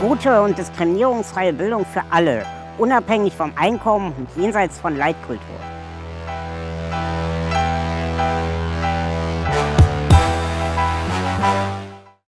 Gute und diskriminierungsfreie Bildung für alle, unabhängig vom Einkommen und jenseits von Leitkultur.